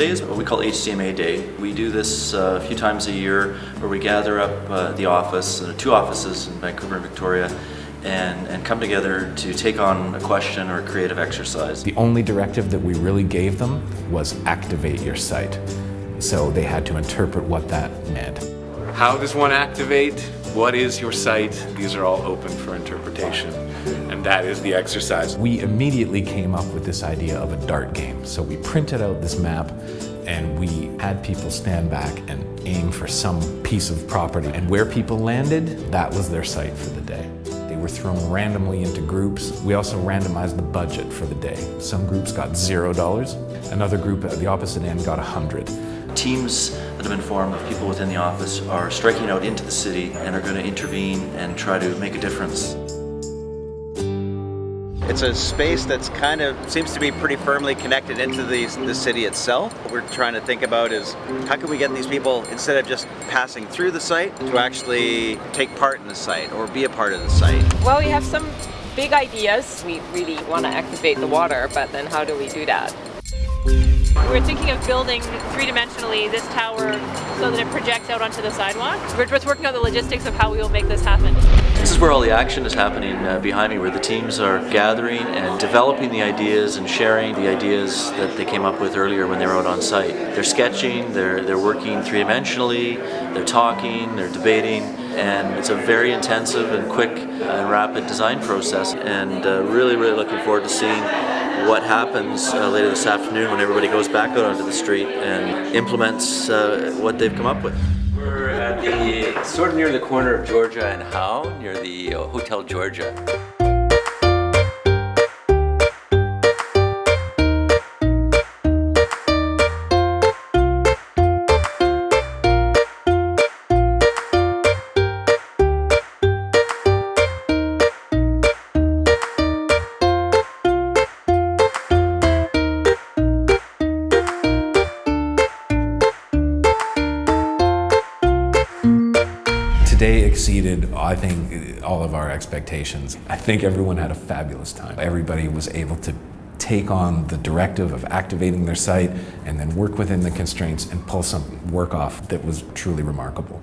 Today is what we call HCMA Day. We do this uh, a few times a year where we gather up uh, the office, uh, two offices in Vancouver and Victoria, and, and come together to take on a question or a creative exercise. The only directive that we really gave them was activate your site. So they had to interpret what that meant. How does one activate? What is your site? These are all open for interpretation. And that is the exercise. We immediately came up with this idea of a dart game. So we printed out this map and we had people stand back and aim for some piece of property. And where people landed, that was their site for the day. They were thrown randomly into groups. We also randomized the budget for the day. Some groups got zero dollars. Another group at the opposite end got a hundred. Teams that have been formed of people within the office are striking out into the city and are going to intervene and try to make a difference. It's a space that's kind of seems to be pretty firmly connected into the, the city itself. What we're trying to think about is how can we get these people, instead of just passing through the site, to actually take part in the site or be a part of the site. Well, we have some big ideas. We really want to activate the water, but then how do we do that? We're thinking of building three-dimensionally this tower so that it projects out onto the sidewalk. We're just working on the logistics of how we will make this happen. This is where all the action is happening uh, behind me, where the teams are gathering and developing the ideas and sharing the ideas that they came up with earlier when they were out on site. They're sketching, they're, they're working three-dimensionally, they're talking, they're debating, and it's a very intensive and quick and rapid design process, and uh, really, really looking forward to seeing what happens uh, later this afternoon when everybody goes back out onto the street and implements uh, what they've come up with. We're at the sort of near the corner of Georgia and Howe, near the uh, Hotel Georgia. Today exceeded, I think, all of our expectations. I think everyone had a fabulous time. Everybody was able to take on the directive of activating their site and then work within the constraints and pull some work off that was truly remarkable.